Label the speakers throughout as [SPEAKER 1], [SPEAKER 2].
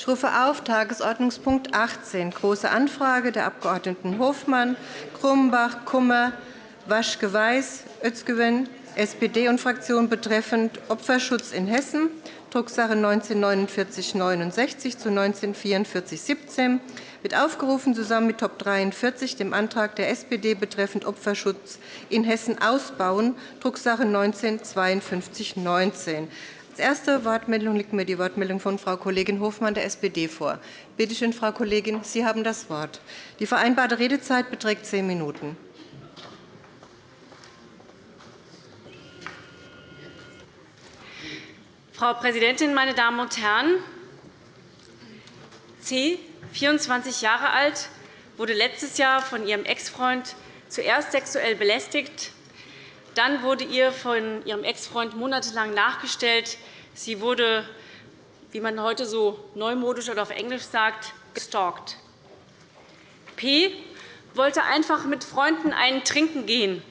[SPEAKER 1] Ich rufe auf Tagesordnungspunkt 18, Große Anfrage der Abg. Hofmann, Grumbach, Kummer, Waschke-Weiß, Özgewin, SPD und Fraktion betreffend Opferschutz in Hessen, Drucksache 19-4969 zu 19-4417, wird aufgerufen, zusammen mit Top 43, dem Antrag der SPD betreffend Opferschutz in Hessen ausbauen, Drucksache 19-5219. Als erste Wortmeldung liegt mir die Wortmeldung von Frau Kollegin Hofmann der SPD vor. Bitte schön, Frau Kollegin, Sie haben das Wort. Die vereinbarte Redezeit beträgt zehn Minuten.
[SPEAKER 2] Frau Präsidentin, meine Damen und Herren! C, 24 Jahre alt, wurde letztes Jahr von ihrem Ex-Freund zuerst sexuell belästigt. Dann wurde ihr von ihrem Ex-Freund monatelang nachgestellt. Sie wurde, wie man heute so neumodisch oder auf Englisch sagt, gestalkt. P wollte einfach mit Freunden einen trinken gehen.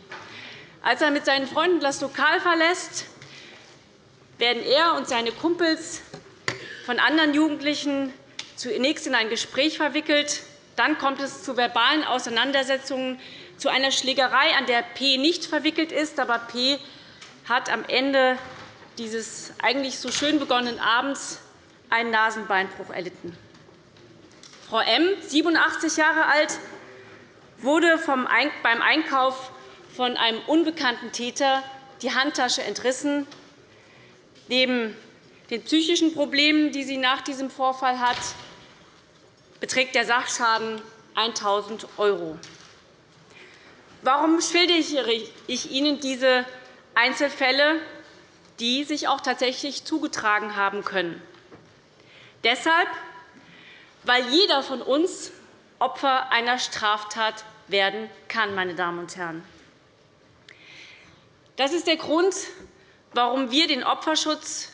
[SPEAKER 2] Als er mit seinen Freunden das Lokal verlässt, werden er und seine Kumpels von anderen Jugendlichen zunächst in ein Gespräch verwickelt. Dann kommt es zu verbalen Auseinandersetzungen, zu einer Schlägerei, an der P nicht verwickelt ist. Aber P hat am Ende dieses eigentlich so schön begonnenen Abends einen Nasenbeinbruch erlitten. Frau M., 87 Jahre alt, wurde beim Einkauf von einem unbekannten Täter die Handtasche entrissen. Neben den psychischen Problemen, die sie nach diesem Vorfall hat, beträgt der Sachschaden 1.000 €. Warum schildere ich Ihnen diese Einzelfälle, die sich auch tatsächlich zugetragen haben können? Deshalb, weil jeder von uns Opfer einer Straftat werden kann. Meine Damen und Herren. Das ist der Grund, warum wir den Opferschutz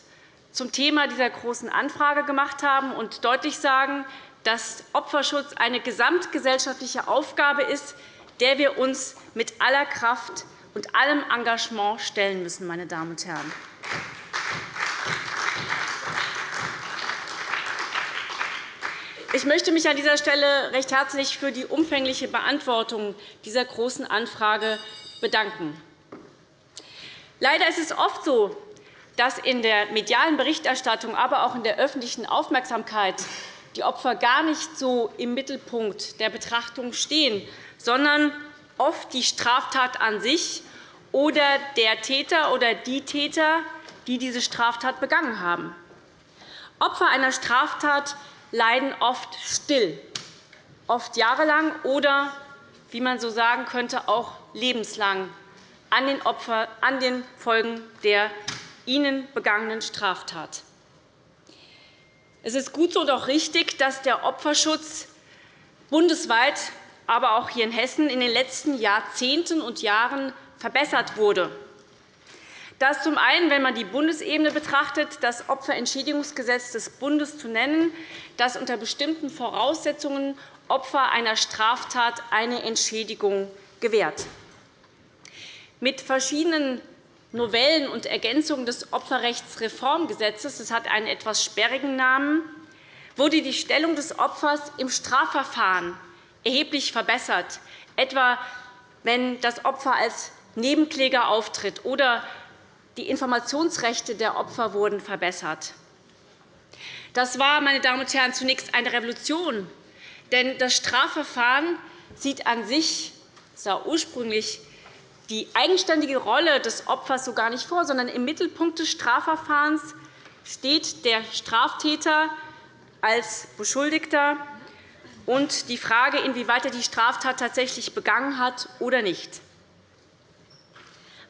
[SPEAKER 2] zum Thema dieser Großen Anfrage gemacht haben und deutlich sagen, dass Opferschutz eine gesamtgesellschaftliche Aufgabe ist, der wir uns mit aller Kraft und allem Engagement stellen müssen. Meine Damen und Herren. Ich möchte mich an dieser Stelle recht herzlich für die umfängliche Beantwortung dieser Großen Anfrage bedanken. Leider ist es oft so, dass in der medialen Berichterstattung, aber auch in der öffentlichen Aufmerksamkeit die Opfer gar nicht so im Mittelpunkt der Betrachtung stehen, sondern oft die Straftat an sich oder der Täter oder die Täter, die diese Straftat begangen haben. Opfer einer Straftat leiden oft still, oft jahrelang oder, wie man so sagen könnte, auch lebenslang an den, Opfer, an den Folgen der ihnen begangenen Straftat. Es ist gut so und auch richtig, dass der Opferschutz bundesweit, aber auch hier in Hessen in den letzten Jahrzehnten und Jahren verbessert wurde. Das zum einen, wenn man die Bundesebene betrachtet, das Opferentschädigungsgesetz des Bundes zu nennen, das unter bestimmten Voraussetzungen Opfer einer Straftat eine Entschädigung gewährt. Mit verschiedenen Novellen und Ergänzungen des Opferrechtsreformgesetzes das hat einen etwas sperrigen Namen, wurde die Stellung des Opfers im Strafverfahren erheblich verbessert, etwa wenn das Opfer als Nebenkläger auftritt, oder die Informationsrechte der Opfer wurden verbessert. Das war, meine Damen und Herren, zunächst eine Revolution, denn das Strafverfahren sieht an sich sah ursprünglich die eigenständige Rolle des Opfers so gar nicht vor, sondern im Mittelpunkt des Strafverfahrens steht der Straftäter als Beschuldigter und die Frage, inwieweit er die Straftat tatsächlich begangen hat oder nicht.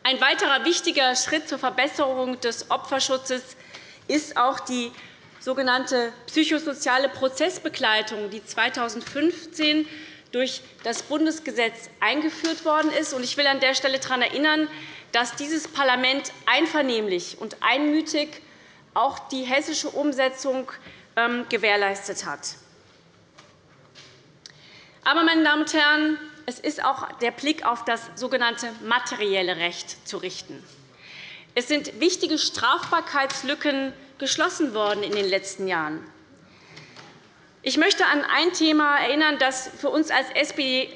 [SPEAKER 2] Ein weiterer wichtiger Schritt zur Verbesserung des Opferschutzes ist auch die sogenannte psychosoziale Prozessbegleitung, die 2015 durch das Bundesgesetz eingeführt worden ist. Ich will an der Stelle daran erinnern, dass dieses Parlament einvernehmlich und einmütig auch die hessische Umsetzung ähm, gewährleistet hat. Aber, meine Damen und Herren, es ist auch der Blick auf das sogenannte materielle Recht zu richten. Es sind wichtige Strafbarkeitslücken geschlossen worden in den letzten Jahren. Ich möchte an ein Thema erinnern, das für uns als SPD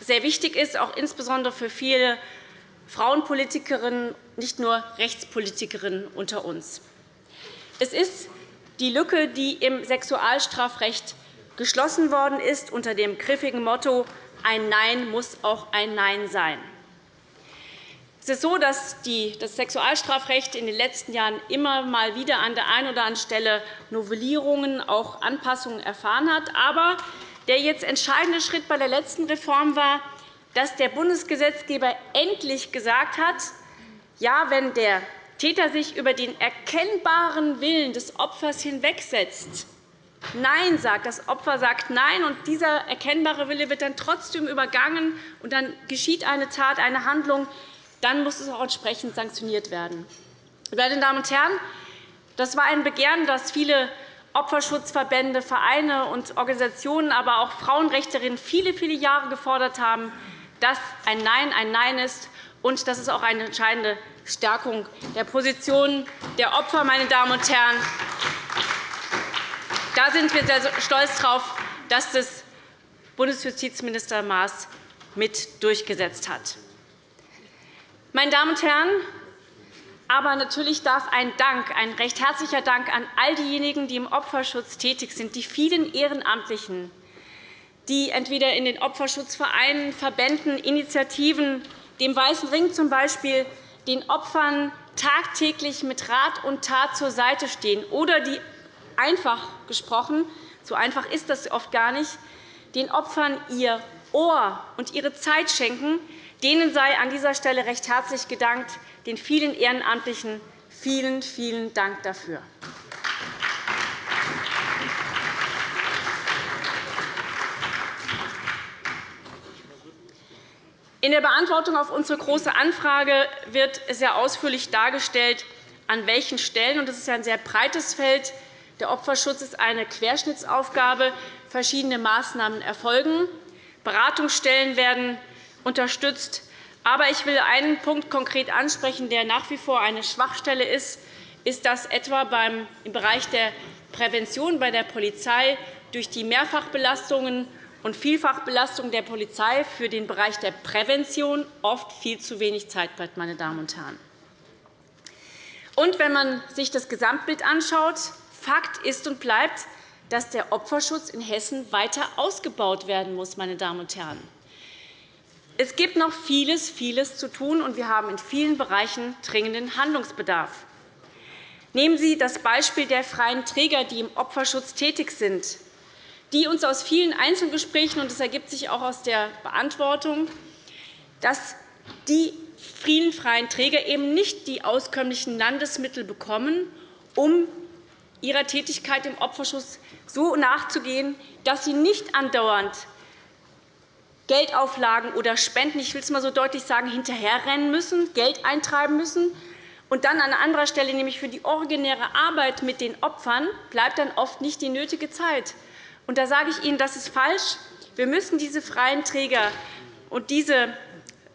[SPEAKER 2] sehr wichtig ist, auch insbesondere für viele Frauenpolitikerinnen, nicht nur Rechtspolitikerinnen unter uns. Es ist die Lücke, die im Sexualstrafrecht geschlossen worden ist, unter dem griffigen Motto Ein Nein muss auch ein Nein sein. Es ist so, dass das Sexualstrafrecht in den letzten Jahren immer mal wieder an der einen oder anderen Stelle Novellierungen, auch Anpassungen erfahren hat. Aber der jetzt entscheidende Schritt bei der letzten Reform war, dass der Bundesgesetzgeber endlich gesagt hat, ja, wenn der Täter sich über den erkennbaren Willen des Opfers hinwegsetzt, Nein sagt, das Opfer sagt Nein, und dieser erkennbare Wille wird dann trotzdem übergangen, und dann geschieht eine Tat, eine Handlung, dann muss es auch entsprechend sanktioniert werden. Meine Damen und Herren, das war ein Begehren, das viele Opferschutzverbände, Vereine und Organisationen, aber auch Frauenrechterinnen viele, viele Jahre gefordert haben, dass ein Nein ein Nein ist. Und das ist auch eine entscheidende Stärkung der Position der Opfer. Meine Damen und Herren. Da sind wir sehr stolz darauf, dass das Bundesjustizminister Maas mit durchgesetzt hat. Meine Damen und Herren, aber natürlich darf ein Dank, ein recht herzlicher Dank an all diejenigen, die im Opferschutz tätig sind, die vielen Ehrenamtlichen, die entweder in den Opferschutzvereinen, Verbänden, Initiativen, dem Weißen Ring z. B., den Opfern tagtäglich mit Rat und Tat zur Seite stehen oder die einfach gesprochen, so einfach ist das oft gar nicht, den Opfern ihr Ohr und ihre Zeit schenken, Denen sei an dieser Stelle recht herzlich gedankt, den vielen Ehrenamtlichen vielen, vielen Dank dafür. In der Beantwortung auf unsere Große Anfrage wird sehr ausführlich dargestellt, an welchen Stellen – und das ist ein sehr breites Feld – der Opferschutz ist eine Querschnittsaufgabe, verschiedene Maßnahmen erfolgen. Beratungsstellen werden unterstützt. Aber ich will einen Punkt konkret ansprechen, der nach wie vor eine Schwachstelle ist, ist, dass etwa im Bereich der Prävention bei der Polizei durch die Mehrfachbelastungen und Vielfachbelastung der Polizei für den Bereich der Prävention oft viel zu wenig Zeit bleibt. Meine Damen und Herren. Und wenn man sich das Gesamtbild anschaut, Fakt ist und bleibt, dass der Opferschutz in Hessen weiter ausgebaut werden muss. Meine Damen und Herren. Es gibt noch vieles, vieles zu tun, und wir haben in vielen Bereichen dringenden Handlungsbedarf. Nehmen Sie das Beispiel der freien Träger, die im Opferschutz tätig sind, die uns aus vielen Einzelgesprächen, und das ergibt sich auch aus der Beantwortung, dass die vielen freien Träger eben nicht die auskömmlichen Landesmittel bekommen, um ihrer Tätigkeit im Opferschutz so nachzugehen, dass sie nicht andauernd Geldauflagen oder Spenden, ich will es einmal so deutlich sagen, hinterherrennen müssen, Geld eintreiben müssen. Und dann an anderer Stelle, nämlich für die originäre Arbeit mit den Opfern, bleibt dann oft nicht die nötige Zeit. Und da sage ich Ihnen, das ist falsch. Wir müssen diese freien Träger und diese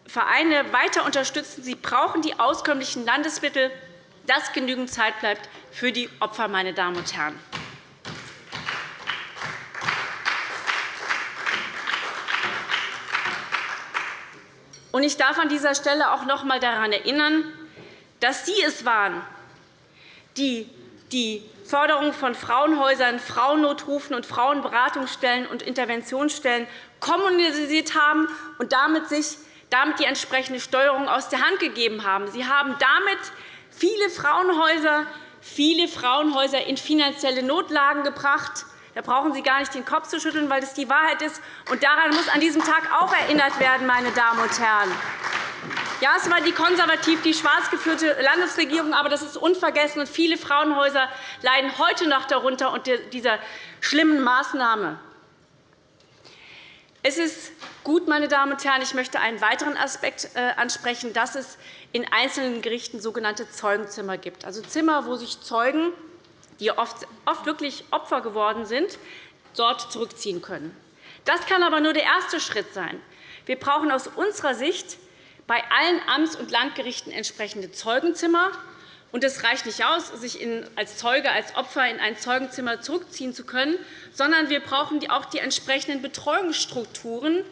[SPEAKER 2] Vereine weiter unterstützen. Sie brauchen die auskömmlichen Landesmittel, dass genügend Zeit bleibt für die Opfer. Meine Damen und Herren. Ich darf an dieser Stelle auch noch einmal daran erinnern, dass Sie es waren, die die Förderung von Frauenhäusern, Frauennotrufen und Frauenberatungsstellen und Interventionsstellen kommunisiert haben und damit sich damit die entsprechende Steuerung aus der Hand gegeben haben. Sie haben damit viele Frauenhäuser, viele Frauenhäuser in finanzielle Notlagen gebracht. Da brauchen Sie gar nicht den Kopf zu schütteln, weil das die Wahrheit ist. Und daran muss an diesem Tag auch erinnert werden, meine Damen und Herren. Ja, es war die konservativ, die schwarz geführte Landesregierung, aber das ist unvergessen. Und viele Frauenhäuser leiden heute noch darunter unter dieser schlimmen Maßnahme. Es ist gut, meine Damen und Herren, ich möchte einen weiteren Aspekt äh, ansprechen, dass es in einzelnen Gerichten sogenannte Zeugenzimmer gibt, also Zimmer, wo sich Zeugen die oft wirklich Opfer geworden sind, dort zurückziehen können. Das kann aber nur der erste Schritt sein. Wir brauchen aus unserer Sicht bei allen Amts- und Landgerichten entsprechende Zeugenzimmer, Und es reicht nicht aus, sich als Zeuge, als Opfer in ein Zeugenzimmer zurückziehen zu können, sondern wir brauchen auch die entsprechenden Betreuungsstrukturen,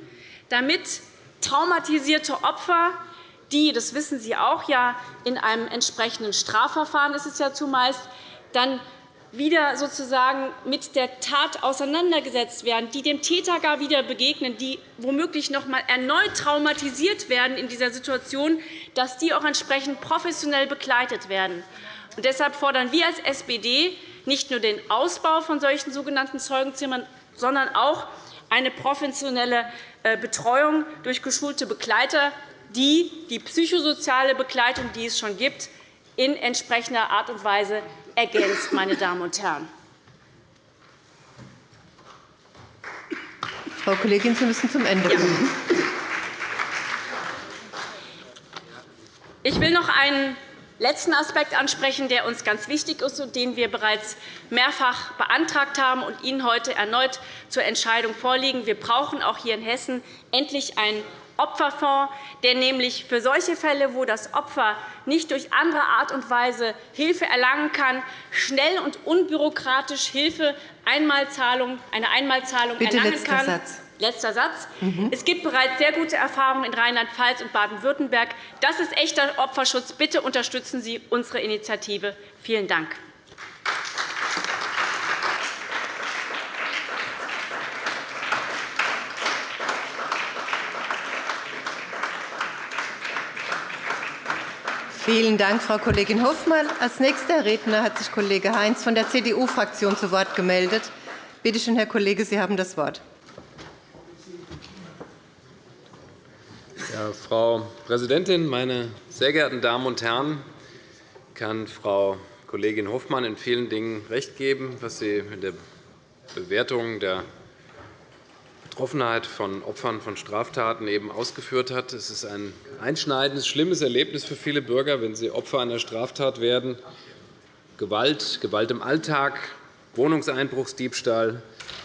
[SPEAKER 2] damit traumatisierte Opfer, die, das wissen Sie auch, ja, in einem entsprechenden Strafverfahren ist es ja zumeist, dann wieder sozusagen mit der Tat auseinandergesetzt werden, die dem Täter gar wieder begegnen, die womöglich noch einmal erneut traumatisiert werden in dieser Situation, dass die auch entsprechend professionell begleitet werden. Und deshalb fordern wir als SPD nicht nur den Ausbau von solchen sogenannten Zeugenzimmern, sondern auch eine professionelle äh, Betreuung durch geschulte Begleiter, die die psychosoziale Begleitung, die es schon gibt, in entsprechender Art und Weise ergänzt. Meine Damen und Herren.
[SPEAKER 1] Frau Kollegin, Sie müssen zum Ende kommen.
[SPEAKER 2] Ich will noch einen letzten Aspekt ansprechen, der uns ganz wichtig ist und den wir bereits mehrfach beantragt haben und Ihnen heute erneut zur Entscheidung vorlegen. Wir brauchen auch hier in Hessen endlich einen Opferfonds, der nämlich für solche Fälle, wo das Opfer nicht durch andere Art und Weise Hilfe erlangen kann, schnell und unbürokratisch Hilfe Einmalzahlung, eine Einmalzahlung
[SPEAKER 1] Bitte
[SPEAKER 2] erlangen
[SPEAKER 1] letzter
[SPEAKER 2] kann.
[SPEAKER 1] Satz.
[SPEAKER 2] Letzter Satz. Mhm. Es gibt bereits sehr gute Erfahrungen in Rheinland-Pfalz und Baden-Württemberg. Das ist echter Opferschutz. Bitte unterstützen Sie unsere Initiative. Vielen Dank.
[SPEAKER 1] Vielen Dank, Frau Kollegin Hofmann. Als nächster Redner hat sich Kollege Heinz von der CDU-Fraktion zu Wort gemeldet. Bitte schön, Herr Kollege, Sie haben das Wort.
[SPEAKER 3] Ja, Frau Präsidentin, meine sehr geehrten Damen und Herren! Ich kann Frau Kollegin Hofmann in vielen Dingen recht geben, was sie in der Bewertung der Betroffenheit von Opfern von Straftaten eben ausgeführt hat. Es ist ein einschneidendes, schlimmes Erlebnis für viele Bürger, wenn sie Opfer einer Straftat werden. Gewalt, Gewalt im Alltag, Wohnungseinbruchsdiebstahl.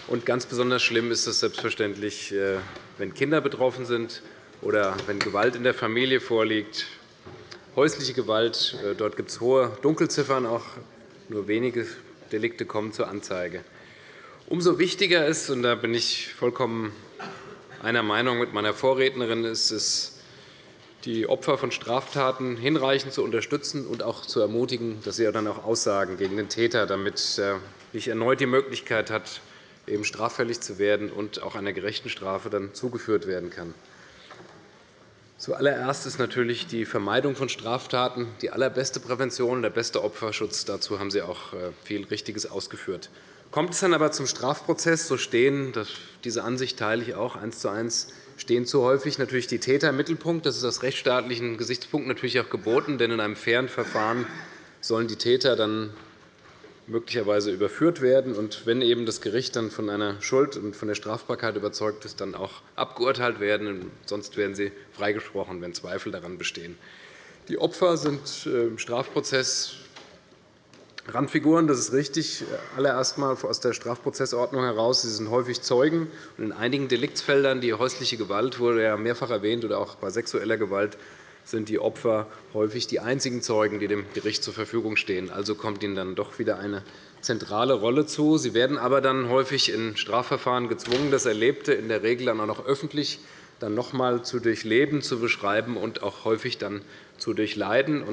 [SPEAKER 3] Und ganz besonders schlimm ist es selbstverständlich, äh, wenn Kinder betroffen sind oder wenn Gewalt in der Familie vorliegt. Häusliche Gewalt, äh, dort gibt es hohe Dunkelziffern, auch nur wenige Delikte kommen zur Anzeige. Umso wichtiger ist, und da bin ich vollkommen einer Meinung mit meiner Vorrednerin, ist es, die Opfer von Straftaten hinreichend zu unterstützen und auch zu ermutigen, dass sie dann auch aussagen gegen den Täter, damit er nicht erneut die Möglichkeit hat, eben straffällig zu werden und auch einer gerechten Strafe dann zugeführt werden kann. Zuallererst ist natürlich die Vermeidung von Straftaten die allerbeste Prävention und der beste Opferschutz. Dazu haben Sie auch äh, viel Richtiges ausgeführt. Kommt es dann aber zum Strafprozess, so stehen, diese Ansicht teile ich auch eins zu eins, stehen zu häufig natürlich die Täter im Mittelpunkt. Das ist aus rechtsstaatlichen Gesichtspunkten natürlich auch geboten, denn in einem fairen Verfahren sollen die Täter dann möglicherweise überführt werden und wenn eben das Gericht dann von einer Schuld und von der Strafbarkeit überzeugt ist, dann auch abgeurteilt werden. Sonst werden sie freigesprochen, wenn Zweifel daran bestehen. Die Opfer sind äh, im Strafprozess Randfiguren, das ist richtig, allererst einmal aus der Strafprozessordnung heraus. Sie sind häufig Zeugen. Und in einigen Deliktsfeldern, die häusliche Gewalt wurde ja mehrfach erwähnt, oder auch bei sexueller Gewalt, sind die Opfer häufig die einzigen Zeugen, die dem Gericht zur Verfügung stehen. Also kommt ihnen dann doch wieder eine zentrale Rolle zu. Sie werden aber dann häufig in Strafverfahren gezwungen, das Erlebte in der Regel dann auch noch öffentlich dann noch einmal zu durchleben, zu beschreiben und auch häufig dann zu durchleiden.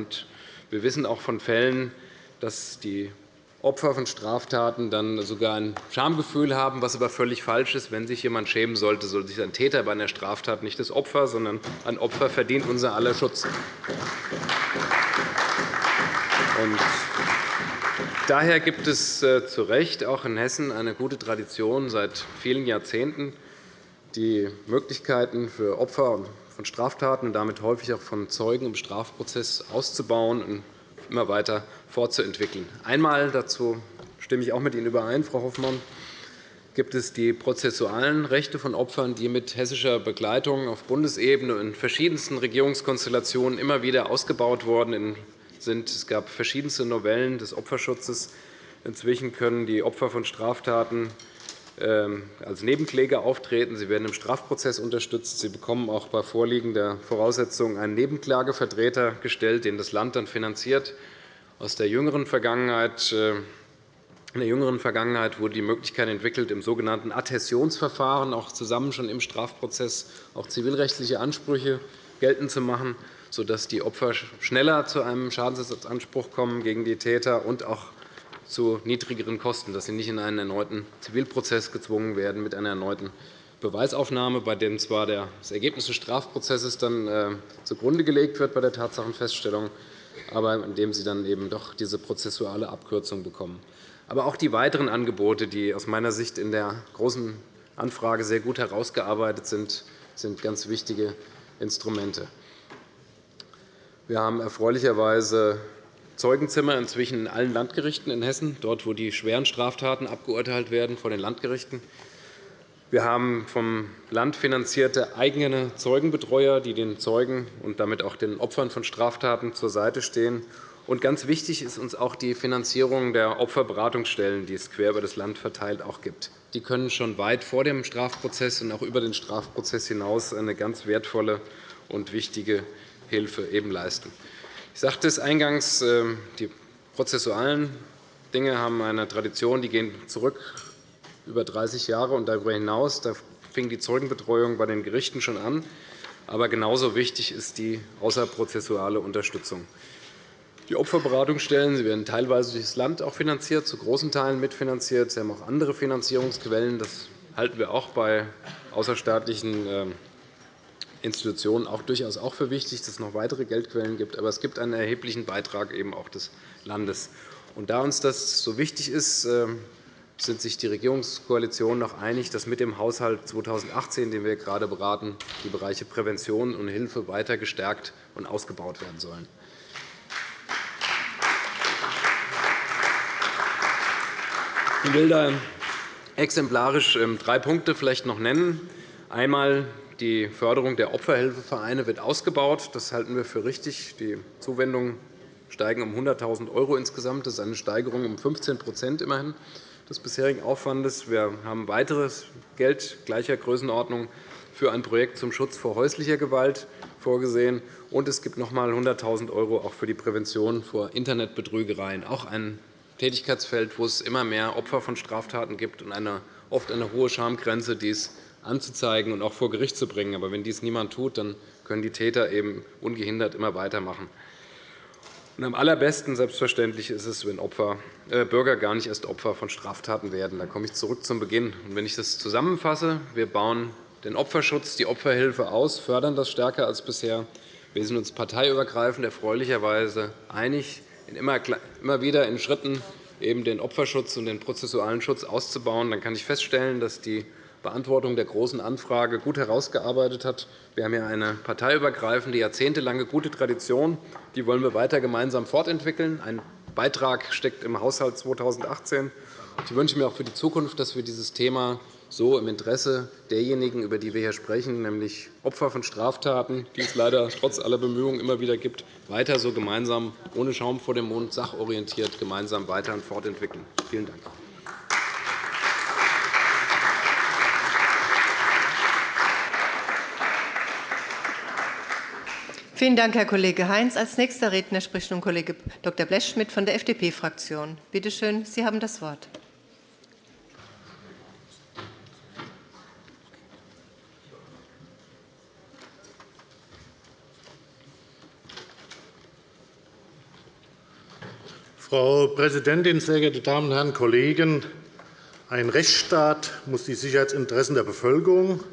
[SPEAKER 3] wir wissen auch von Fällen, dass die Opfer von Straftaten dann sogar ein Schamgefühl haben, was aber völlig falsch ist. Wenn sich jemand schämen sollte, soll sich ein Täter bei einer Straftat nicht das Opfer, sondern ein Opfer verdient unser aller Schutz. Daher gibt es äh, zu Recht auch in Hessen eine gute Tradition seit vielen Jahrzehnten, die Möglichkeiten für Opfer von Straftaten und damit häufig auch von Zeugen im Strafprozess auszubauen immer weiter fortzuentwickeln. Einmal, dazu stimme ich auch mit Ihnen überein, Frau Hoffmann, gibt es die prozessualen Rechte von Opfern, die mit hessischer Begleitung auf Bundesebene in verschiedensten Regierungskonstellationen immer wieder ausgebaut worden sind. Es gab verschiedenste Novellen des Opferschutzes. Inzwischen können die Opfer von Straftaten als Nebenkläger auftreten. Sie werden im Strafprozess unterstützt. Sie bekommen auch bei Vorliegen der Voraussetzungen einen Nebenklagevertreter gestellt, den das Land dann finanziert. Aus der jüngeren Vergangenheit äh, in der jüngeren Vergangenheit wurde die Möglichkeit entwickelt, im sogenannten Adhäsionsverfahren auch zusammen schon im Strafprozess auch zivilrechtliche Ansprüche geltend zu machen, sodass die Opfer schneller zu einem Schadensersatzanspruch kommen gegen die Täter und auch zu niedrigeren Kosten, dass sie nicht in einen erneuten Zivilprozess gezwungen werden mit einer erneuten Beweisaufnahme, bei dem zwar das Ergebnis des Strafprozesses dann äh, zugrunde gelegt wird bei der Tatsachenfeststellung, aber in dem sie dann eben doch diese prozessuale Abkürzung bekommen. Aber auch die weiteren Angebote, die aus meiner Sicht in der Großen Anfrage sehr gut herausgearbeitet sind, sind ganz wichtige Instrumente. Wir haben erfreulicherweise Zeugenzimmer inzwischen in allen Landgerichten in Hessen, dort, wo die schweren Straftaten abgeurteilt werden vor den Landgerichten. Wir haben vom Land finanzierte eigene Zeugenbetreuer, die den Zeugen und damit auch den Opfern von Straftaten zur Seite stehen. Und ganz wichtig ist uns auch die Finanzierung der Opferberatungsstellen, die es quer über das Land verteilt auch gibt. Die können schon weit vor dem Strafprozess und auch über den Strafprozess hinaus eine ganz wertvolle und wichtige Hilfe eben leisten. Ich sagte es eingangs, ähm, die prozessualen Dinge haben eine Tradition, die gehen zurück über 30 Jahre und darüber hinaus. Da fing die Zeugenbetreuung bei den Gerichten schon an. Aber genauso wichtig ist die außerprozessuale Unterstützung. Die Opferberatungsstellen sie werden teilweise durch das Land auch finanziert, zu großen Teilen mitfinanziert. Sie haben auch andere Finanzierungsquellen. Das halten wir auch bei außerstaatlichen ähm, Institutionen auch durchaus auch für wichtig, dass es noch weitere Geldquellen gibt. Aber es gibt einen erheblichen Beitrag eben auch des Landes. Und da uns das so wichtig ist, ähm, sind sich die Regierungskoalition noch einig, dass mit dem Haushalt 2018, den wir gerade beraten, die Bereiche Prävention und Hilfe weiter gestärkt und ausgebaut werden sollen. Ich will da exemplarisch ähm, drei Punkte vielleicht noch nennen. Einmal die Förderung der Opferhilfevereine wird ausgebaut. Das halten wir für richtig. Die Zuwendungen steigen um 100.000 € insgesamt. Das ist eine Steigerung um 15 immerhin des bisherigen Aufwandes. Wir haben weiteres Geld gleicher Größenordnung für ein Projekt zum Schutz vor häuslicher Gewalt vorgesehen. Und es gibt noch einmal 100.000 € auch für die Prävention vor Internetbetrügereien, auch ein Tätigkeitsfeld, wo es immer mehr Opfer von Straftaten gibt und eine, oft eine hohe Schamgrenze, dies anzuzeigen und auch vor Gericht zu bringen. Aber wenn dies niemand tut, dann können die Täter eben ungehindert immer weitermachen. Und am allerbesten selbstverständlich ist es, wenn Opfer, äh, Bürger gar nicht erst Opfer von Straftaten werden. Da komme ich zurück zum Beginn. Und wenn ich das zusammenfasse, wir bauen den Opferschutz, die Opferhilfe aus, fördern das stärker als bisher. Wir sind uns parteiübergreifend erfreulicherweise einig, immer wieder in Schritten eben den Opferschutz und den prozessualen Schutz auszubauen. Dann kann ich feststellen, dass die Beantwortung der Großen Anfrage gut herausgearbeitet hat. Wir haben hier eine parteiübergreifende, jahrzehntelange gute Tradition. Die wollen wir weiter gemeinsam fortentwickeln. Ein Beitrag steckt im Haushalt 2018. Ich wünsche mir auch für die Zukunft, dass wir dieses Thema so im Interesse derjenigen, über die wir hier sprechen, nämlich Opfer von Straftaten, die es leider trotz aller Bemühungen immer wieder gibt, weiter so gemeinsam, ohne Schaum vor dem Mund, sachorientiert gemeinsam weiter und fortentwickeln. Vielen Dank.
[SPEAKER 1] Vielen Dank, Herr Kollege Heinz. Als nächster Redner spricht nun Kollege Dr. Blechschmidt von der FDP-Fraktion. Bitte schön, Sie haben das Wort.
[SPEAKER 4] Frau Präsidentin, sehr geehrte Damen und Herren Kollegen! Ein Rechtsstaat muss die Sicherheitsinteressen der Bevölkerung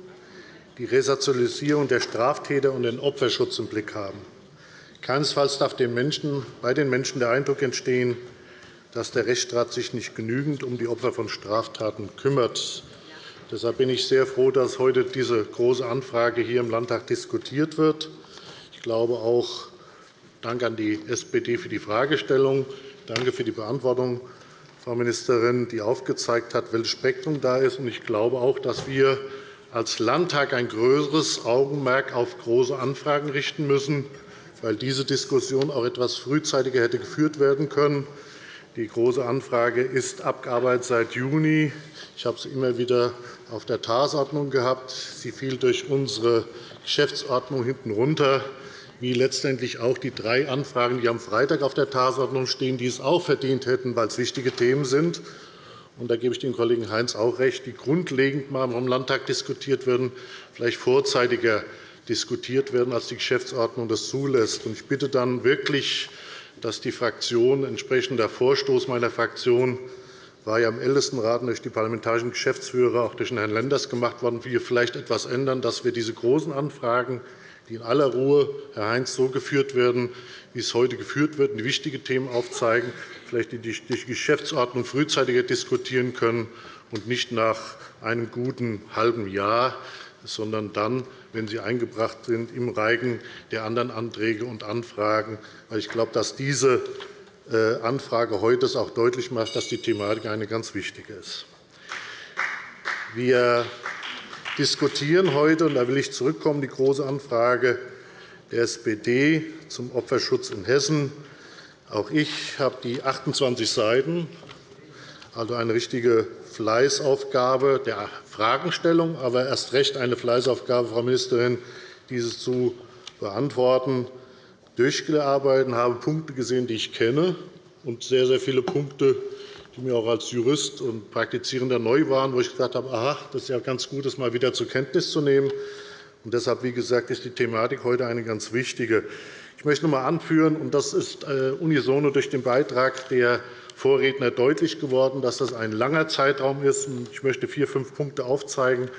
[SPEAKER 4] die Resozialisierung der Straftäter und den Opferschutz im Blick haben. Keinesfalls darf bei den Menschen der Eindruck entstehen, dass der Rechtsstaat sich nicht genügend um die Opfer von Straftaten kümmert. Deshalb bin ich sehr froh, dass heute diese Große Anfrage hier im Landtag diskutiert wird. Ich glaube auch, Dank an die SPD für die Fragestellung. Danke für die Beantwortung, Frau Ministerin, die aufgezeigt hat, welches Spektrum da ist. Ich glaube auch, dass wir als Landtag ein größeres Augenmerk auf Große Anfragen richten müssen, weil diese Diskussion auch etwas frühzeitiger hätte geführt werden können. Die Große Anfrage ist abgearbeitet seit Juni. Ich habe sie immer wieder auf der Tagesordnung gehabt. Sie fiel durch unsere Geschäftsordnung hinten runter. wie letztendlich auch die drei Anfragen, die am Freitag auf der Tagesordnung stehen, die es auch verdient hätten, weil es wichtige Themen sind. Und da gebe ich dem Kollegen Heinz auch recht, die grundlegend mal vom Landtag diskutiert werden, vielleicht vorzeitiger diskutiert werden, als die Geschäftsordnung das zulässt. Ich bitte dann wirklich, dass die Fraktion entsprechend der Vorstoß meiner Fraktion war ja im Ältestenrat durch die parlamentarischen Geschäftsführer, auch durch den Herrn Lenders gemacht worden, wir vielleicht etwas ändern, dass wir diese großen Anfragen, die in aller Ruhe, Herr Heinz, so geführt werden, wie es heute geführt wird, die wichtige Themen aufzeigen, vielleicht die Geschäftsordnung frühzeitiger diskutieren können und nicht nach einem guten halben Jahr, sondern dann, wenn sie eingebracht sind, im Reigen der anderen Anträge und Anfragen. Ich glaube, dass diese äh, Anfrage heute auch deutlich macht, dass die Thematik eine ganz wichtige ist. Wir diskutieren heute, und da will ich zurückkommen, die Große Anfrage der SPD zum Opferschutz in Hessen. Auch ich habe die 28 Seiten, also eine richtige Fleißaufgabe der Fragestellung, aber erst recht eine Fleißaufgabe, Frau Ministerin, diese zu beantworten durchgearbeitet habe Punkte gesehen, die ich kenne, und sehr, sehr viele Punkte, die mir auch als Jurist und Praktizierender neu waren, wo ich gesagt habe, aha, das ist ja ganz gut, das mal wieder zur Kenntnis zu nehmen. Und deshalb, wie gesagt, ist die Thematik heute eine ganz wichtige. Ich möchte noch einmal anführen, und das ist äh, unisono durch den Beitrag der Vorredner deutlich geworden, dass das ein langer Zeitraum ist. Ich möchte vier, fünf Punkte aufzeigen,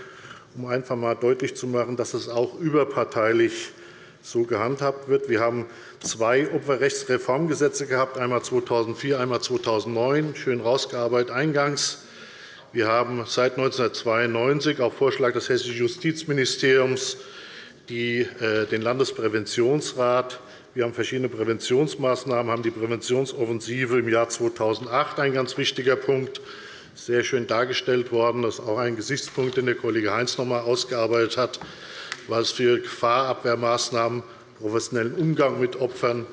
[SPEAKER 4] um einfach einmal deutlich zu machen, dass es auch überparteilich ist so gehandhabt wird. Wir haben zwei Opferrechtsreformgesetze gehabt, einmal 2004, einmal 2009, schön herausgearbeitet eingangs. Wir haben seit 1992 auf Vorschlag des Hessischen Justizministeriums äh, den Landespräventionsrat. Wir haben verschiedene Präventionsmaßnahmen, haben die Präventionsoffensive im Jahr 2008, ein ganz wichtiger Punkt, sehr schön dargestellt worden. Das ist auch ein Gesichtspunkt, den der Kollege Heinz noch einmal ausgearbeitet hat es für Gefahrabwehrmaßnahmen, professionellen Umgang mit Opfern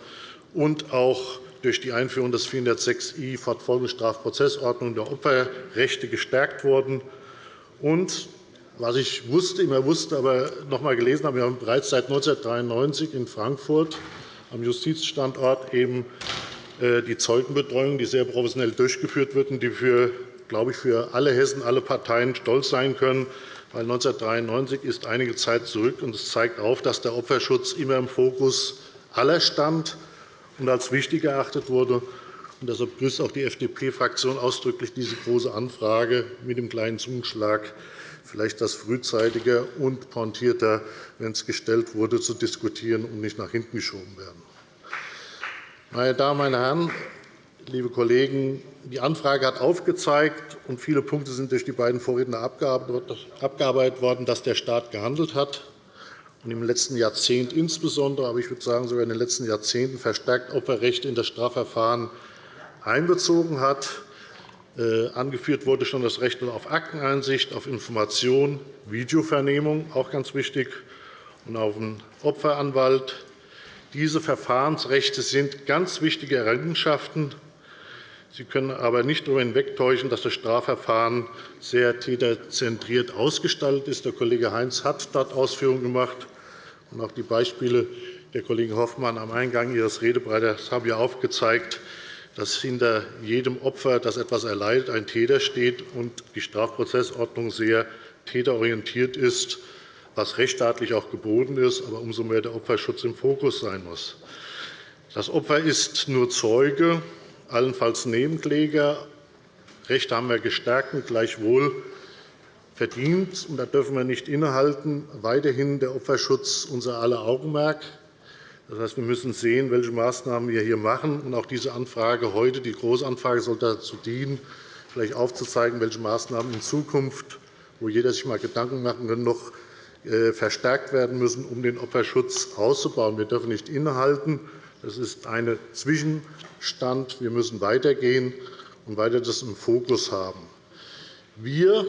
[SPEAKER 4] und auch durch die Einführung des 406i Fortfolgestrafprozessordnung der Opferrechte gestärkt wurden. Und was ich wusste, immer wusste, aber noch einmal gelesen habe, wir haben bereits seit 1993 in Frankfurt am Justizstandort eben äh, die Zeugenbetreuung, die sehr professionell durchgeführt wird und die für, glaube ich, für alle Hessen, alle Parteien stolz sein können, weil 1993 ist einige Zeit zurück, und es zeigt auf, dass der Opferschutz immer im Fokus aller stand und als wichtig erachtet wurde. Und deshalb begrüßt auch die FDP-Fraktion ausdrücklich diese Große Anfrage mit dem kleinen Zungenschlag, vielleicht das frühzeitiger und pointierter, wenn es gestellt wurde, zu diskutieren und nicht nach hinten geschoben werden. Meine Damen, meine Herren, liebe Kollegen, die Anfrage hat aufgezeigt, und viele Punkte sind durch die beiden Vorredner abgearbeitet worden, dass der Staat gehandelt hat und im letzten Jahrzehnt insbesondere, aber ich würde sagen sogar in den letzten Jahrzehnten verstärkt Opferrechte in das Strafverfahren einbezogen hat. Äh, angeführt wurde schon das Recht auf Akteneinsicht, auf Information, Videovernehmung, auch ganz wichtig, und auf einen Opferanwalt. Diese Verfahrensrechte sind ganz wichtige Errungenschaften Sie können aber nicht darüber hinwegtäuschen, dass das Strafverfahren sehr täterzentriert ausgestaltet ist. Der Kollege Heinz hat dort Ausführungen gemacht. Und auch die Beispiele der Kollegin Hoffmann am Eingang Ihres Redebreiters haben ja aufgezeigt, dass hinter jedem Opfer, das etwas erleidet, ein Täter steht und die Strafprozessordnung sehr täterorientiert ist, was rechtsstaatlich auch geboten ist, aber umso mehr der Opferschutz im Fokus sein muss. Das Opfer ist nur Zeuge allenfalls Nebenkläger. Rechte haben wir gestärkt und gleichwohl verdient. Und da dürfen wir nicht innehalten. Weiterhin der Opferschutz unser aller Augenmerk. Das heißt, wir müssen sehen, welche Maßnahmen wir hier machen. Und auch diese Anfrage heute, die Großanfrage, soll dazu dienen, vielleicht aufzuzeigen, welche Maßnahmen in Zukunft, wo jeder sich einmal Gedanken machen kann, noch äh, verstärkt werden müssen, um den Opferschutz auszubauen. Wir dürfen nicht innehalten. Das ist ein Zwischenstand. Wir müssen weitergehen und weiter das im Fokus haben. Wir,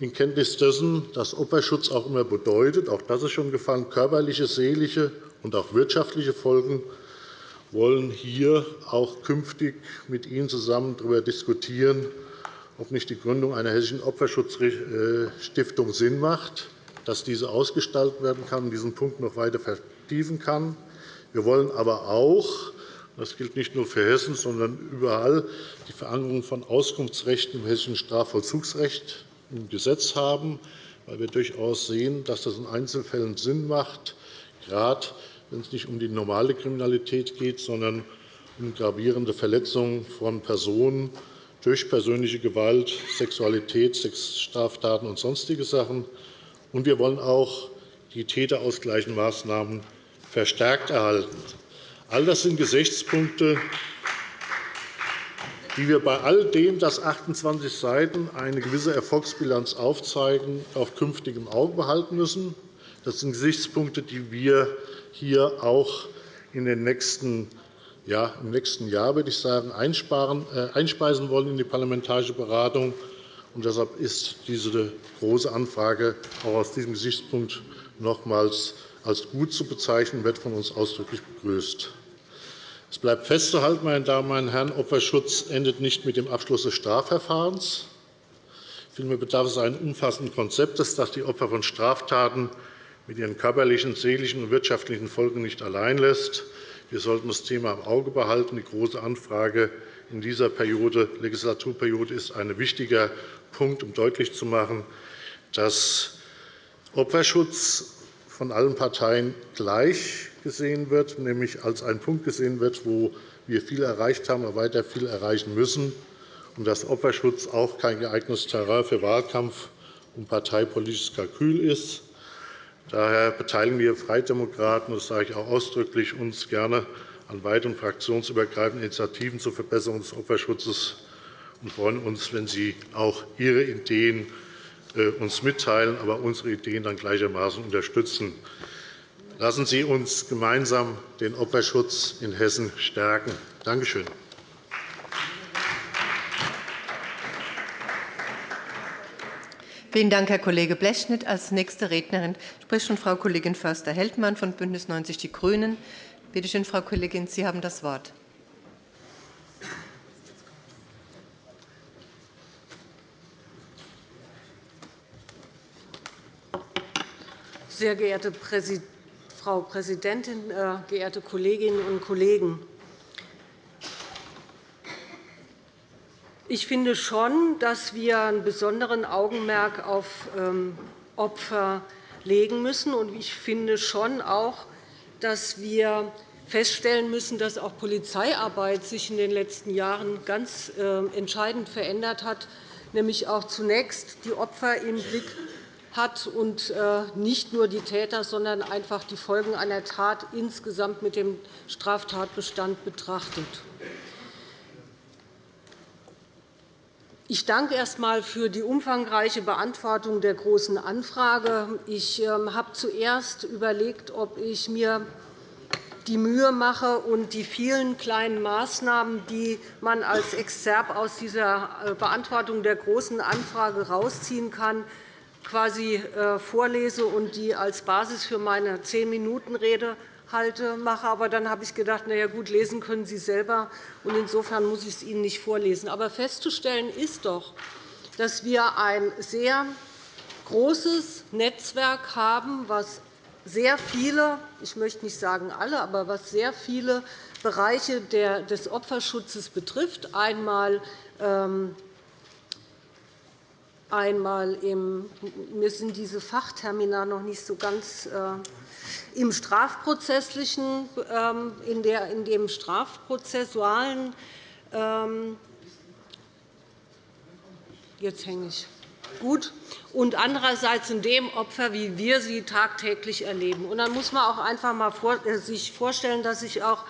[SPEAKER 4] in Kenntnis dessen, dass Opferschutz auch immer bedeutet, auch das ist schon gefallen, körperliche, seelische und auch wirtschaftliche Folgen, wollen hier auch künftig mit Ihnen zusammen darüber diskutieren, ob nicht die Gründung einer hessischen Opferschutzstiftung Sinn macht, dass diese ausgestaltet werden kann und diesen Punkt noch weiter vertiefen kann. Wir wollen aber auch, das gilt nicht nur für Hessen, sondern überall, die Verankerung von Auskunftsrechten im hessischen Strafvollzugsrecht im Gesetz haben, weil wir durchaus sehen, dass das in Einzelfällen Sinn macht, gerade wenn es nicht um die normale Kriminalität geht, sondern um gravierende Verletzungen von Personen durch persönliche Gewalt, Sexualität, Sexstraftaten und sonstige Sachen. Und wir wollen auch die täterausgleichenden Maßnahmen verstärkt erhalten. All das sind Gesichtspunkte, die wir bei all dem, dass 28 Seiten eine gewisse Erfolgsbilanz aufzeigen, auf künftigem Auge behalten müssen. Das sind Gesichtspunkte, die wir hier auch in den nächsten ja, im nächsten Jahr würde ich sagen, äh, einspeisen wollen in die parlamentarische Beratung. Und deshalb ist diese Große Anfrage auch aus diesem Gesichtspunkt nochmals als gut zu bezeichnen, wird von uns ausdrücklich begrüßt. Es bleibt festzuhalten, meine Damen und Herren, Opferschutz endet nicht mit dem Abschluss des Strafverfahrens. Vielmehr bedarf es eines umfassenden Konzeptes, das die Opfer von Straftaten mit ihren körperlichen, seelischen und wirtschaftlichen Folgen nicht allein lässt. Wir sollten das Thema im Auge behalten. Die Große Anfrage in dieser Periode, Legislaturperiode ist ein wichtiger Punkt, um deutlich zu machen, dass Opferschutz von allen Parteien gleich gesehen wird, nämlich als ein Punkt gesehen wird, wo wir viel erreicht haben, aber weiter viel erreichen müssen, und dass Opferschutz auch kein geeignetes Terrain für Wahlkampf und parteipolitisches Kalkül ist. Daher beteiligen wir Freidemokraten, das sage ich auch ausdrücklich, uns gerne an weiteren fraktionsübergreifenden Initiativen zur Verbesserung des Opferschutzes und freuen uns, wenn Sie auch Ihre Ideen uns mitteilen, aber unsere Ideen dann gleichermaßen unterstützen. Lassen Sie uns gemeinsam den Opferschutz in Hessen stärken. Danke schön.
[SPEAKER 1] Vielen Dank, Herr Kollege Blechschnitt. Als nächste Rednerin spricht schon Frau Kollegin Förster-Heldmann von BÜNDNIS 90 die GRÜNEN. Bitte schön, Frau Kollegin, Sie haben das Wort.
[SPEAKER 5] Sehr geehrte Frau Präsidentin, äh, geehrte Kolleginnen und Kollegen! Ich finde schon, dass wir ein besonderes Augenmerk auf ähm, Opfer legen müssen. Ich finde schon auch, dass wir feststellen müssen, dass auch Polizeiarbeit sich in den letzten Jahren ganz ähm, entscheidend verändert hat, nämlich auch zunächst die Opfer im Blick hat und äh, nicht nur die Täter, sondern einfach die Folgen einer Tat insgesamt mit dem Straftatbestand betrachtet. Ich danke erst einmal für die umfangreiche Beantwortung der Großen Anfrage. Ich ähm, habe zuerst überlegt, ob ich mir die Mühe mache und die vielen kleinen Maßnahmen, die man als Exzerp aus dieser äh, Beantwortung der Großen Anfrage herausziehen kann, quasi äh, vorlese und die als Basis für meine Zehn-Minuten-Rede halte, mache. Aber dann habe ich gedacht, na ja, gut, lesen können Sie selber. Und insofern muss ich es Ihnen nicht vorlesen. Aber festzustellen ist doch, dass wir ein sehr großes Netzwerk haben, was sehr viele, ich möchte nicht sagen alle, aber was sehr viele Bereiche des Opferschutzes betrifft. Einmal ähm, einmal im, mir sind diese Fachtermina noch nicht so ganz äh, im strafprozesslichen, ähm, in, der, in dem strafprozessualen ähm, jetzt hänge ich gut und andererseits in dem Opfer, wie wir sie tagtäglich erleben. Und dann muss man auch einfach einmal äh, sich vorstellen, dass sich auch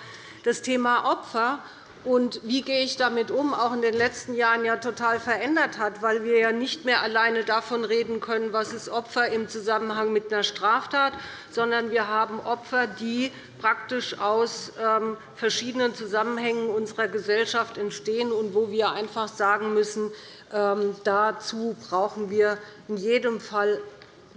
[SPEAKER 5] das Thema Opfer und wie gehe ich damit um, auch in den letzten Jahren ja total verändert hat, weil wir ja nicht mehr alleine davon reden können, was ist Opfer im Zusammenhang mit einer Straftat, sondern wir haben Opfer, die praktisch aus ähm, verschiedenen Zusammenhängen unserer Gesellschaft entstehen und wo wir einfach sagen müssen, ähm, dazu brauchen wir in jedem Fall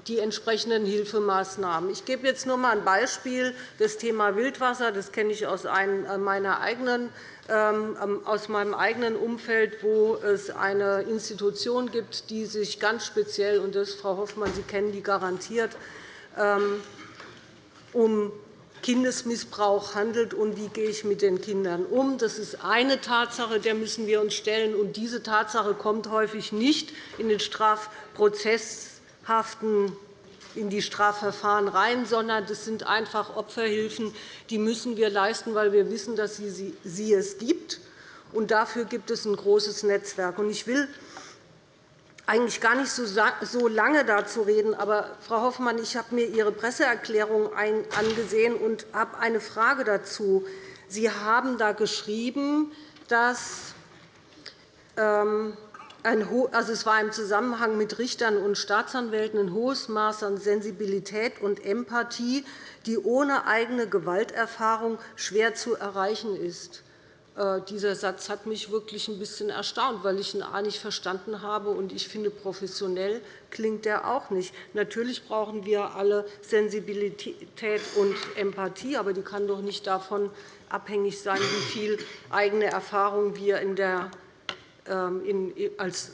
[SPEAKER 5] die entsprechenden Hilfemaßnahmen. Ich gebe jetzt nur einmal ein Beispiel. Das Thema Wildwasser das kenne ich aus meiner eigenen ähm, aus meinem eigenen Umfeld, wo es eine Institution gibt, die sich ganz speziell, und das, Frau Hoffmann, Sie kennen die garantiert, ähm, um Kindesmissbrauch handelt und wie gehe ich mit den Kindern um. Das ist eine Tatsache, der müssen wir uns stellen. Und diese Tatsache kommt häufig nicht in den strafprozesshaften in die Strafverfahren rein, sondern das sind einfach Opferhilfen, die müssen wir leisten, weil wir wissen, dass sie es gibt. Und dafür gibt es ein großes Netzwerk. Ich will eigentlich gar nicht so lange dazu reden. Aber, Frau Hoffmann, ich habe mir Ihre Presseerklärung angesehen und habe eine Frage dazu. Sie haben da geschrieben, dass ähm, also es war im Zusammenhang mit Richtern und Staatsanwälten ein hohes Maß an Sensibilität und Empathie, die ohne eigene Gewalterfahrung schwer zu erreichen ist. Äh, dieser Satz hat mich wirklich ein bisschen erstaunt, weil ich ihn A nicht verstanden habe, und ich finde, professionell klingt er auch nicht. Natürlich brauchen wir alle Sensibilität und Empathie, aber die kann doch nicht davon abhängig sein, wie viel eigene Erfahrung wir in der, als,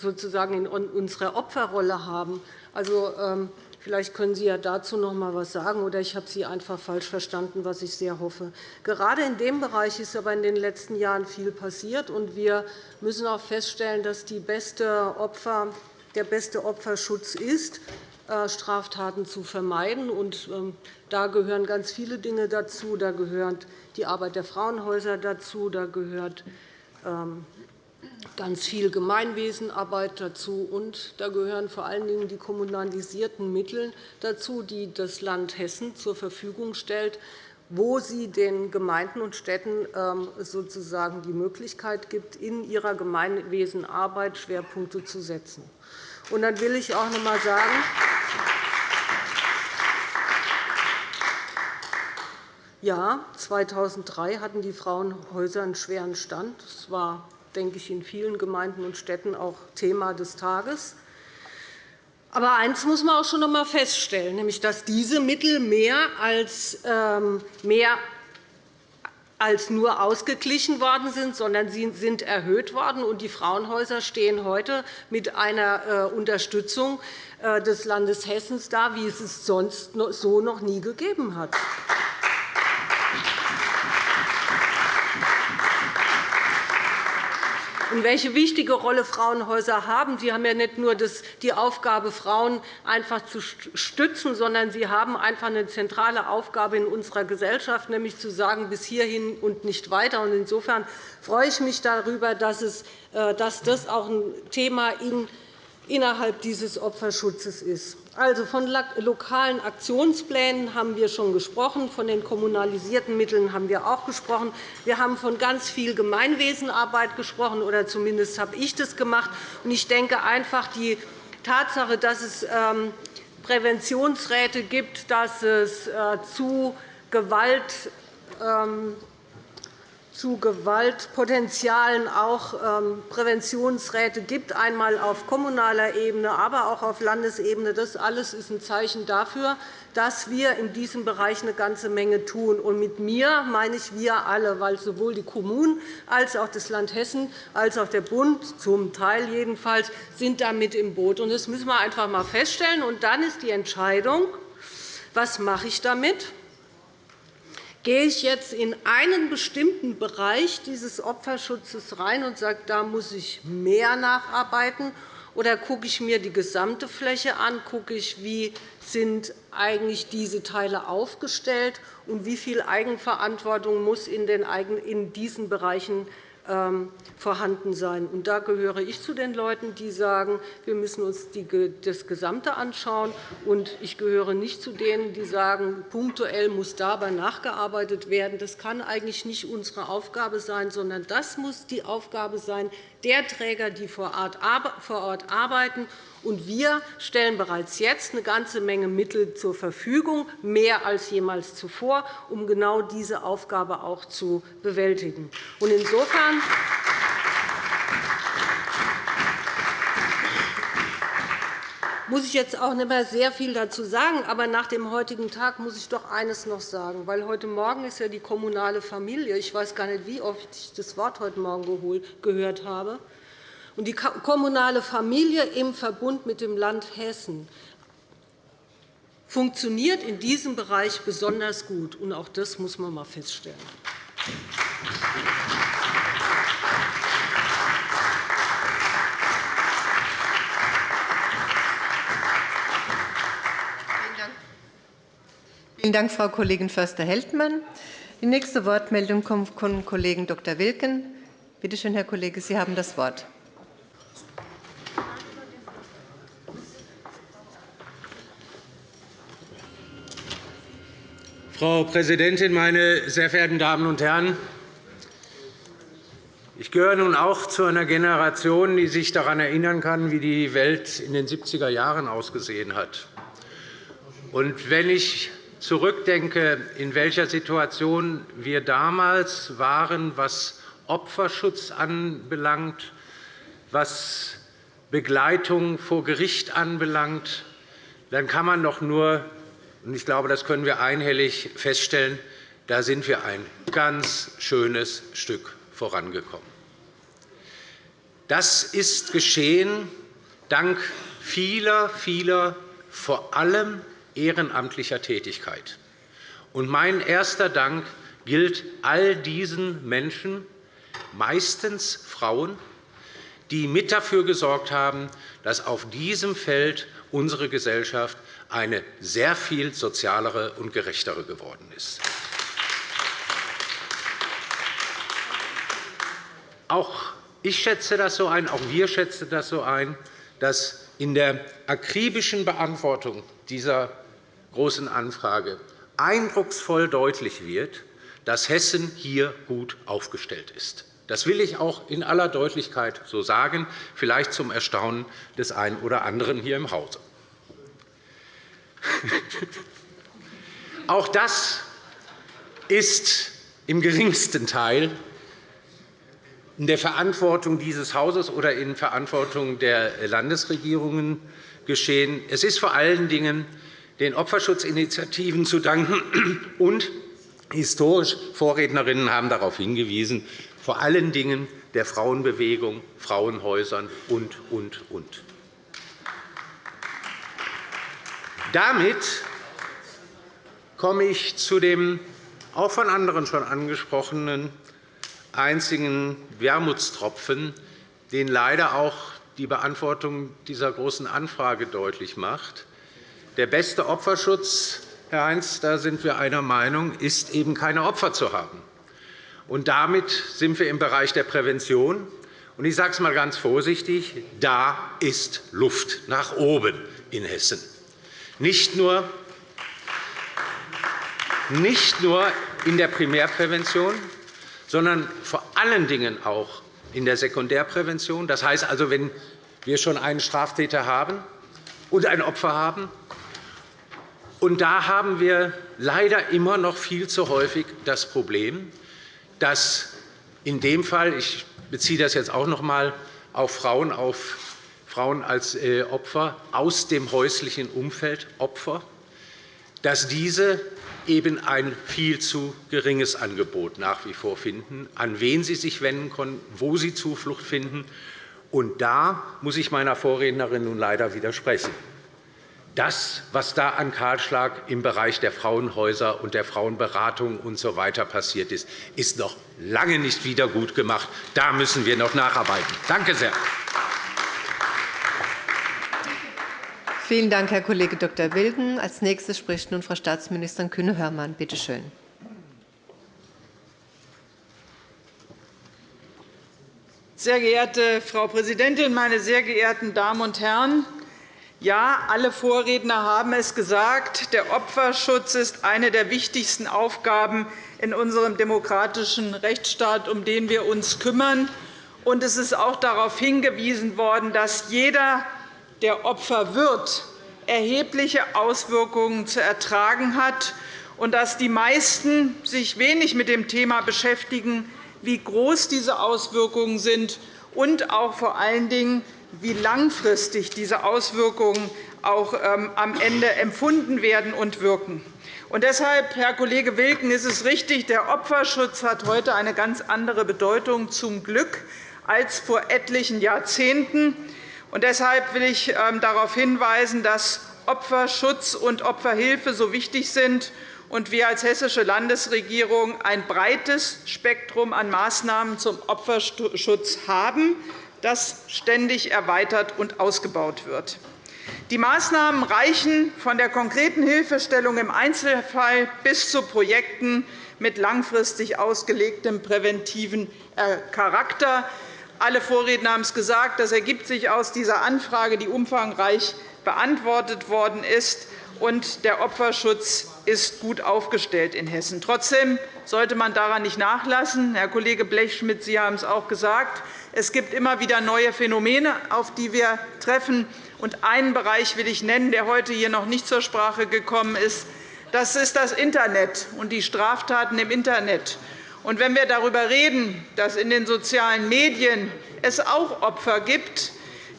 [SPEAKER 5] sozusagen in unserer Opferrolle haben. Also, ähm, Vielleicht können Sie ja dazu noch einmal etwas sagen, oder ich habe Sie einfach falsch verstanden, was ich sehr hoffe. Gerade in dem Bereich ist aber in den letzten Jahren viel passiert, und wir müssen auch feststellen, dass beste Opfer, der beste Opferschutz ist, äh, Straftaten zu vermeiden. Ähm, da gehören ganz viele Dinge dazu. Da gehört die Arbeit der Frauenhäuser dazu. Da gehört ähm, ganz viel Gemeinwesenarbeit dazu. Und da gehören vor allen Dingen die kommunalisierten Mittel dazu, die das Land Hessen zur Verfügung stellt, wo sie den Gemeinden und Städten ähm, sozusagen die Möglichkeit gibt, in ihrer Gemeinwesenarbeit Schwerpunkte zu setzen. Und dann will ich auch noch einmal sagen, ja, 2003 hatten die Frauenhäuser einen schweren Stand. Es war denke ich, in vielen Gemeinden und Städten auch Thema des Tages. Aber eines muss man auch schon einmal feststellen, nämlich dass diese Mittel mehr als, ähm, mehr als nur ausgeglichen worden sind, sondern sie sind erhöht worden. Und die Frauenhäuser stehen heute mit einer äh, Unterstützung äh, des Landes Hessen da, wie es es sonst so noch nie gegeben hat. Und welche wichtige Rolle Frauenhäuser haben. Sie haben ja nicht nur die Aufgabe, Frauen einfach zu stützen, sondern sie haben einfach eine zentrale Aufgabe in unserer Gesellschaft, nämlich zu sagen, bis hierhin und nicht weiter. Insofern freue ich mich darüber, dass äh, das auch ein Thema innerhalb dieses Opferschutzes ist. Also, von lokalen Aktionsplänen haben wir schon gesprochen. Von den kommunalisierten Mitteln haben wir auch gesprochen. Wir haben von ganz viel Gemeinwesenarbeit gesprochen, oder zumindest habe ich das gemacht. Ich denke einfach, die Tatsache, dass es ähm, Präventionsräte gibt, dass es äh, zu Gewalt ähm, zu Gewaltpotenzialen auch ähm, Präventionsräte gibt, einmal auf kommunaler Ebene, aber auch auf Landesebene. Das alles ist ein Zeichen dafür, dass wir in diesem Bereich eine ganze Menge tun. Und mit mir meine ich wir alle, weil sowohl die Kommunen als auch das Land Hessen als auch der Bund, zum Teil jedenfalls, sind damit im Boot. Das müssen wir einfach einmal feststellen. Und dann ist die Entscheidung, was mache ich damit? Gehe ich jetzt in einen bestimmten Bereich dieses Opferschutzes rein und sage, da muss ich mehr nacharbeiten, oder gucke ich mir die gesamte Fläche an, gucke ich, wie sind eigentlich diese Teile aufgestellt und wie viel Eigenverantwortung muss in diesen Bereichen vorhanden sein. Und da gehöre ich zu den Leuten, die sagen, wir müssen uns das Gesamte anschauen. Und ich gehöre nicht zu denen, die sagen, punktuell muss dabei nachgearbeitet werden. Das kann eigentlich nicht unsere Aufgabe sein, sondern das muss die Aufgabe sein der Träger, die vor Ort arbeiten. Und wir stellen bereits jetzt eine ganze Menge Mittel zur Verfügung, mehr als jemals zuvor, um genau diese Aufgabe auch zu bewältigen. Insofern muss ich jetzt auch nicht mehr sehr viel dazu sagen. Aber nach dem heutigen Tag muss ich doch eines noch sagen. Weil heute Morgen ist ja die kommunale Familie. Ich weiß gar nicht, wie oft ich das Wort heute Morgen gehört habe. Und die kommunale Familie im Verbund mit dem Land Hessen funktioniert in diesem Bereich besonders gut. Und auch das muss man einmal feststellen.
[SPEAKER 1] Vielen Dank, Frau Kollegin Förster-Heldmann. Die nächste Wortmeldung kommt vom Kollegen Dr. Wilken. Bitte schön, Herr Kollege, Sie haben das Wort.
[SPEAKER 6] Frau Präsidentin, meine sehr verehrten Damen und Herren! Ich gehöre nun auch zu einer Generation, die sich daran erinnern kann, wie die Welt in den 70er Jahren ausgesehen hat. Und wenn ich zurückdenke, in welcher Situation wir damals waren, was Opferschutz anbelangt, was Begleitung vor Gericht anbelangt, dann kann man doch nur, und ich glaube, das können wir einhellig feststellen, da sind wir ein ganz schönes Stück vorangekommen. Das ist geschehen dank vieler, vieler, vor allem ehrenamtlicher Tätigkeit. Und mein erster Dank gilt all diesen Menschen, meistens Frauen, die mit dafür gesorgt haben, dass auf diesem Feld unsere Gesellschaft eine sehr viel sozialere und gerechtere geworden ist. Auch ich schätze das so ein, auch wir schätzen das so ein, dass in der akribischen Beantwortung dieser Großen Anfrage eindrucksvoll deutlich wird, dass Hessen hier gut aufgestellt ist. Das will ich auch in aller Deutlichkeit so sagen, vielleicht zum Erstaunen des einen oder anderen hier im Hause. auch das ist im geringsten Teil in der Verantwortung dieses Hauses oder in Verantwortung der Landesregierungen geschehen. Es ist vor allen Dingen den Opferschutzinitiativen zu danken. Und historisch Vorrednerinnen haben darauf hingewiesen, vor allen Dingen der Frauenbewegung, Frauenhäusern und, und, und. Damit komme ich zu dem auch von anderen schon angesprochenen einzigen Wermutstropfen, den leider auch die Beantwortung dieser Großen Anfrage deutlich macht. Der beste Opferschutz, Herr Heinz, da sind wir einer Meinung, ist eben keine Opfer zu haben. Und damit sind wir im Bereich der Prävention. Und ich sage es einmal ganz vorsichtig, da ist Luft nach oben in Hessen. Nicht nur, nicht nur in der Primärprävention, sondern vor allen Dingen auch in der Sekundärprävention. Das heißt also, wenn wir schon einen Straftäter haben und ein Opfer haben, und da haben wir leider immer noch viel zu häufig das Problem, dass in dem Fall, ich beziehe das jetzt auch noch einmal auf Frauen, auf Frauen als äh, Opfer aus dem häuslichen Umfeld Opfer, dass diese eben ein viel zu geringes Angebot nach wie vor finden, an wen sie sich wenden können, wo sie Zuflucht finden. Und da muss ich meiner Vorrednerin nun leider widersprechen. Das, was da an Kahlschlag im Bereich der Frauenhäuser und der Frauenberatung usw. So passiert ist, ist noch lange nicht wiedergutgemacht. Da müssen wir noch nacharbeiten. Danke sehr.
[SPEAKER 1] Vielen Dank, Herr Kollege Dr. Wilken. Als nächstes spricht nun Frau Staatsministerin Kühne-Hörmann. Bitte schön.
[SPEAKER 7] Sehr geehrte Frau Präsidentin, meine sehr geehrten Damen und Herren! Ja, alle Vorredner haben es gesagt. Der Opferschutz ist eine der wichtigsten Aufgaben in unserem demokratischen Rechtsstaat, um den wir uns kümmern. Und es ist auch darauf hingewiesen worden, dass jeder, der Opfer wird, erhebliche Auswirkungen zu ertragen hat und dass die meisten sich wenig mit dem Thema beschäftigen, wie groß diese Auswirkungen sind und auch vor allen Dingen, wie langfristig diese Auswirkungen auch ähm, am Ende empfunden werden und wirken. Und deshalb, Herr Kollege Wilken, ist es richtig, der Opferschutz hat heute eine ganz andere Bedeutung, zum Glück, als vor etlichen Jahrzehnten. Und deshalb will ich ähm, darauf hinweisen, dass Opferschutz und Opferhilfe so wichtig sind und wir als Hessische Landesregierung ein breites Spektrum an Maßnahmen zum Opferschutz haben, das ständig erweitert und ausgebaut wird. Die Maßnahmen reichen von der konkreten Hilfestellung im Einzelfall bis zu Projekten mit langfristig ausgelegtem präventiven äh, Charakter. Alle Vorredner haben es gesagt. Das ergibt sich aus dieser Anfrage, die umfangreich beantwortet worden ist. Und der Opferschutz ist gut aufgestellt in Hessen. Trotzdem sollte man daran nicht nachlassen. Herr Kollege Blechschmidt, Sie haben es auch gesagt. Es gibt immer wieder neue Phänomene, auf die wir treffen. Und einen Bereich will ich nennen, der heute hier noch nicht zur Sprache gekommen ist. Das ist das Internet und die Straftaten im Internet. Und wenn wir darüber reden, dass in den sozialen Medien es auch Opfer gibt,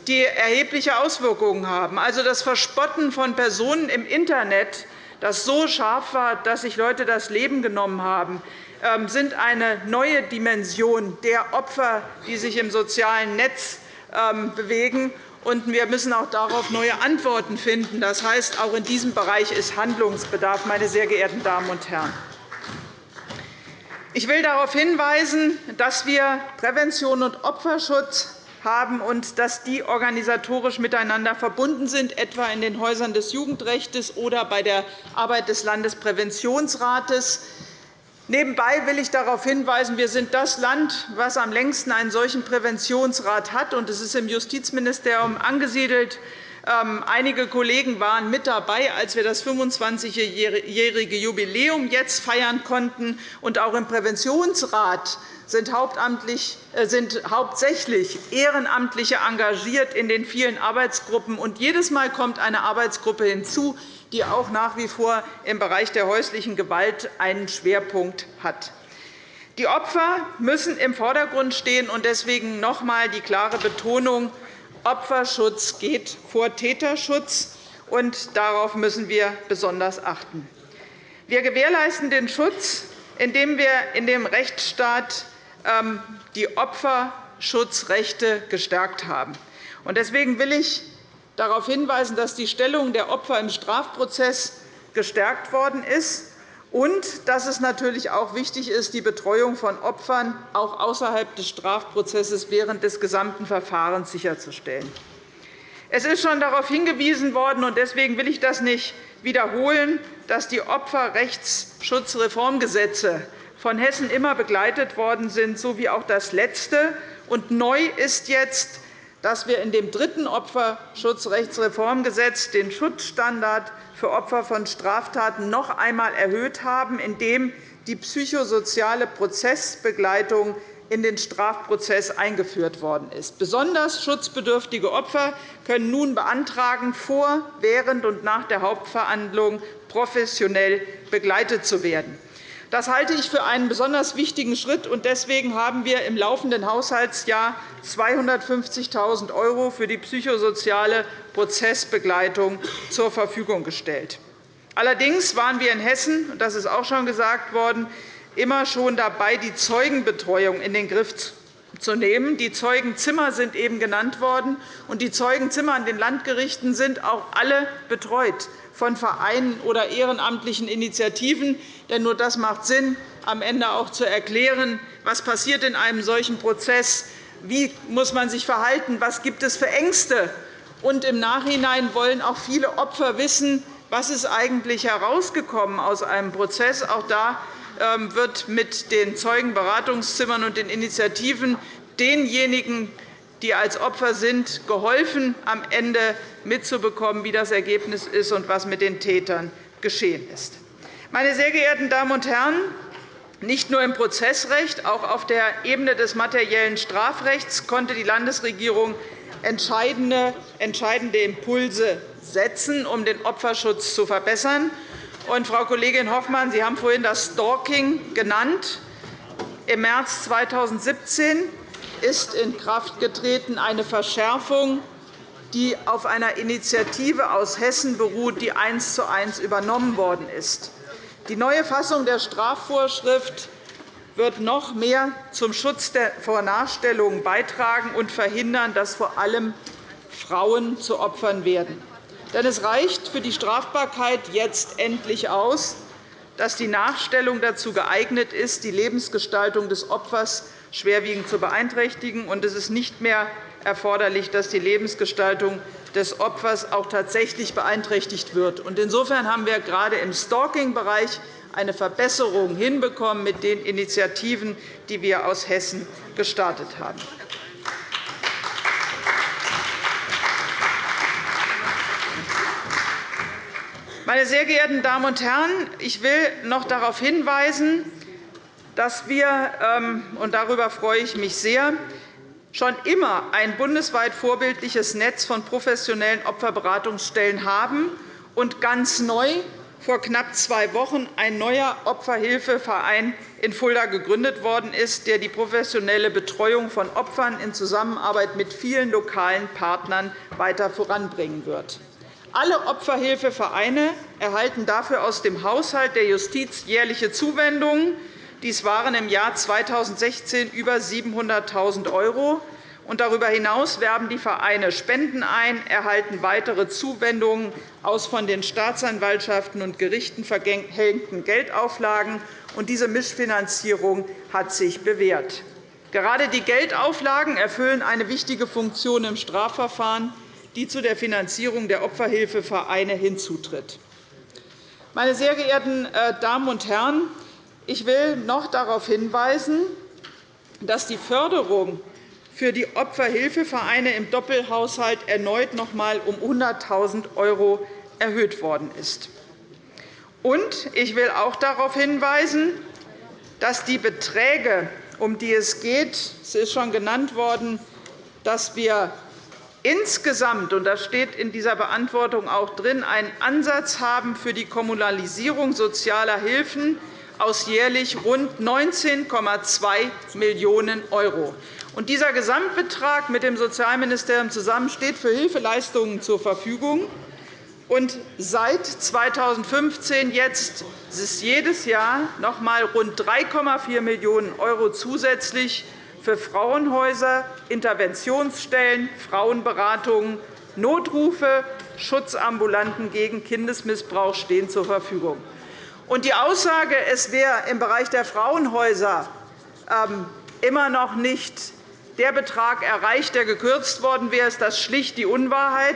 [SPEAKER 7] die erhebliche Auswirkungen haben, also das Verspotten von Personen im Internet, das so scharf war, dass sich Leute das Leben genommen haben, sind eine neue Dimension der Opfer, die sich im sozialen Netz ähm, bewegen. Und wir müssen auch darauf neue Antworten finden. Das heißt, auch in diesem Bereich ist Handlungsbedarf, meine sehr geehrten Damen und Herren. Ich will darauf hinweisen, dass wir Prävention und Opferschutz haben und dass die organisatorisch miteinander verbunden sind, etwa in den Häusern des Jugendrechts oder bei der Arbeit des Landespräventionsrates. Nebenbei will ich darauf hinweisen, wir sind das Land, das am längsten einen solchen Präventionsrat hat. und Es ist im Justizministerium angesiedelt. Ähm, einige Kollegen waren mit dabei, als wir das 25-jährige Jubiläum jetzt feiern konnten. Und auch im Präventionsrat sind, äh, sind hauptsächlich Ehrenamtliche engagiert in den vielen Arbeitsgruppen. Und jedes Mal kommt eine Arbeitsgruppe hinzu, die auch nach wie vor im Bereich der häuslichen Gewalt einen Schwerpunkt hat. Die Opfer müssen im Vordergrund stehen, und deswegen noch einmal die klare Betonung, Opferschutz geht vor Täterschutz, und darauf müssen wir besonders achten. Wir gewährleisten den Schutz, indem wir in dem Rechtsstaat ähm, die Opferschutzrechte gestärkt haben. Deswegen will ich darauf hinweisen, dass die Stellung der Opfer im Strafprozess gestärkt worden ist und dass es natürlich auch wichtig ist, die Betreuung von Opfern auch außerhalb des Strafprozesses während des gesamten Verfahrens sicherzustellen. Es ist schon darauf hingewiesen worden, und deswegen will ich das nicht wiederholen, dass die Opferrechtsschutzreformgesetze von Hessen immer begleitet worden sind, so wie auch das letzte. Und neu ist jetzt, dass wir in dem dritten Opferschutzrechtsreformgesetz den Schutzstandard für Opfer von Straftaten noch einmal erhöht haben, indem die psychosoziale Prozessbegleitung in den Strafprozess eingeführt worden ist. Besonders schutzbedürftige Opfer können nun beantragen, vor, während und nach der Hauptverhandlung professionell begleitet zu werden. Das halte ich für einen besonders wichtigen Schritt. und Deswegen haben wir im laufenden Haushaltsjahr 250.000 € für die psychosoziale Prozessbegleitung zur Verfügung gestellt. Allerdings waren wir in Hessen, das ist auch schon gesagt worden, immer schon dabei, die Zeugenbetreuung in den Griff zu nehmen. Die Zeugenzimmer sind eben genannt worden, und die Zeugenzimmer an den Landgerichten sind auch alle betreut von Vereinen oder ehrenamtlichen Initiativen. Denn nur das macht Sinn, am Ende auch zu erklären, was passiert in einem solchen Prozess, wie muss man sich verhalten, was gibt es für Ängste. Und Im Nachhinein wollen auch viele Opfer wissen, was ist eigentlich herausgekommen aus einem Prozess. Auch da ähm, wird mit den Zeugenberatungszimmern und den Initiativen denjenigen die als Opfer sind, geholfen, am Ende mitzubekommen, wie das Ergebnis ist und was mit den Tätern geschehen ist. Meine sehr geehrten Damen und Herren, nicht nur im Prozessrecht, auch auf der Ebene des materiellen Strafrechts konnte die Landesregierung entscheidende Impulse setzen, um den Opferschutz zu verbessern. Und, Frau Kollegin Hoffmann, Sie haben vorhin das Stalking genannt. Im März 2017 ist in Kraft getreten eine Verschärfung, die auf einer Initiative aus Hessen beruht, die eins zu eins übernommen worden ist. Die neue Fassung der Strafvorschrift wird noch mehr zum Schutz vor Nachstellungen beitragen und verhindern, dass vor allem Frauen zu Opfern werden. Denn es reicht für die Strafbarkeit jetzt endlich aus, dass die Nachstellung dazu geeignet ist, die Lebensgestaltung des Opfers schwerwiegend zu beeinträchtigen. Und es ist nicht mehr erforderlich, dass die Lebensgestaltung des Opfers auch tatsächlich beeinträchtigt wird. Insofern haben wir gerade im Stalking-Bereich eine Verbesserung hinbekommen mit den Initiativen, die wir aus Hessen gestartet haben. Meine sehr geehrten Damen und Herren, ich will noch darauf hinweisen, dass wir, ähm, und darüber freue ich mich sehr, schon immer ein bundesweit vorbildliches Netz von professionellen Opferberatungsstellen haben und ganz neu vor knapp zwei Wochen ein neuer Opferhilfeverein in Fulda gegründet worden ist, der die professionelle Betreuung von Opfern in Zusammenarbeit mit vielen lokalen Partnern weiter voranbringen wird. Alle Opferhilfevereine erhalten dafür aus dem Haushalt der Justiz jährliche Zuwendungen. Dies waren im Jahr 2016 über 700.000 €. Darüber hinaus werben die Vereine Spenden ein, erhalten weitere Zuwendungen aus von den Staatsanwaltschaften und Gerichten verhängten Geldauflagen. Diese Mischfinanzierung hat sich bewährt. Gerade die Geldauflagen erfüllen eine wichtige Funktion im Strafverfahren die zu der Finanzierung der Opferhilfevereine hinzutritt. Meine sehr geehrten äh, Damen und Herren, ich will noch darauf hinweisen, dass die Förderung für die Opferhilfevereine im Doppelhaushalt erneut noch einmal um 100.000 € erhöht worden ist. Und ich will auch darauf hinweisen, dass die Beträge, um die es geht, es ist schon genannt worden, dass wir insgesamt, und das steht in dieser Beantwortung auch drin, einen Ansatz haben für die Kommunalisierung sozialer Hilfen aus jährlich rund 19,2 Millionen €. Dieser Gesamtbetrag mit dem Sozialministerium zusammen steht für Hilfeleistungen zur Verfügung. Und seit 2015 jetzt ist jedes Jahr noch einmal rund 3,4 Millionen € zusätzlich für Frauenhäuser, Interventionsstellen, Frauenberatungen, Notrufe, Schutzambulanten gegen Kindesmissbrauch stehen zur Verfügung. Und die Aussage, es wäre im Bereich der Frauenhäuser ähm, immer noch nicht der Betrag erreicht, der gekürzt worden wäre, ist das schlicht die Unwahrheit.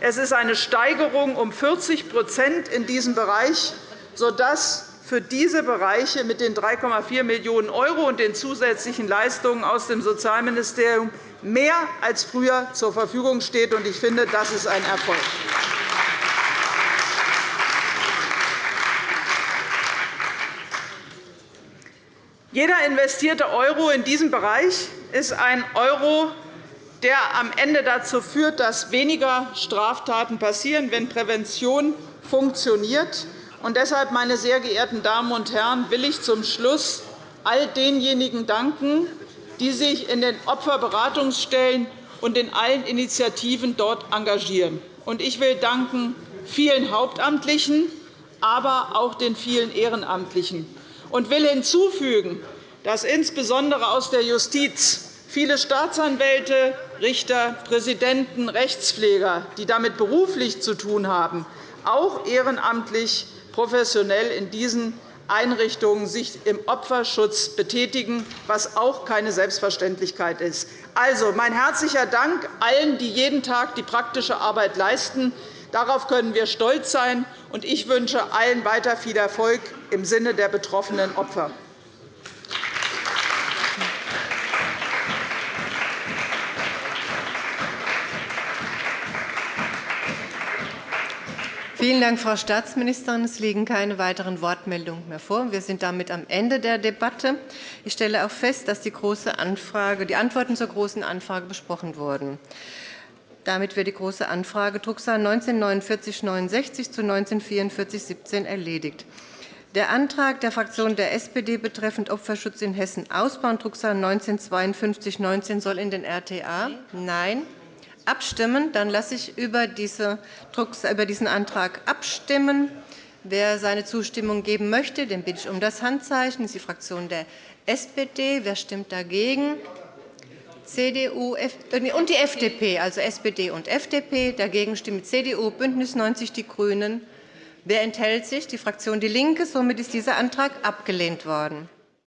[SPEAKER 7] Es ist eine Steigerung um 40% in diesem Bereich, sodass für diese Bereiche mit den 3,4 Millionen € und den zusätzlichen Leistungen aus dem Sozialministerium mehr als früher zur Verfügung steht. Ich finde, das ist ein Erfolg. Jeder investierte Euro in diesem Bereich ist ein Euro, der am Ende dazu führt, dass weniger Straftaten passieren, wenn Prävention funktioniert. Und deshalb, meine sehr geehrten Damen und Herren, will ich zum Schluss all denjenigen danken, die sich in den Opferberatungsstellen und in allen Initiativen dort engagieren. Ich will danken vielen Hauptamtlichen, aber auch den vielen Ehrenamtlichen und will hinzufügen, dass insbesondere aus der Justiz viele Staatsanwälte, Richter, Präsidenten, Rechtspfleger, die damit beruflich zu tun haben, auch ehrenamtlich professionell in diesen Einrichtungen sich im Opferschutz betätigen, was auch keine Selbstverständlichkeit ist. Also, mein herzlicher Dank allen, die jeden Tag die praktische Arbeit leisten. Darauf können wir stolz sein. und Ich wünsche allen weiter viel Erfolg im Sinne der betroffenen Opfer.
[SPEAKER 1] Vielen Dank, Frau Staatsministerin. Es liegen keine weiteren Wortmeldungen mehr vor. Wir sind damit am Ende der Debatte. Ich stelle auch fest, dass die, große Anfrage, die Antworten zur Großen Anfrage besprochen wurden. Damit wird die Große Anfrage Drucksache 194969 zu 194417 erledigt. Der Antrag der Fraktion der SPD betreffend Opferschutz in Hessen ausbauen, Drucksache 195219, soll in den RTA? Nein abstimmen. Dann lasse ich über diesen Antrag abstimmen. Wer seine Zustimmung geben möchte, den bitte ich um das Handzeichen. Das ist die Fraktion der SPD. Wer stimmt dagegen? CDU äh, und die FDP, also SPD und FDP. Dagegen stimmen CDU, BÜNDNIS 90 die GRÜNEN. Wer enthält sich? Die Fraktion DIE LINKE. Somit ist dieser Antrag abgelehnt worden.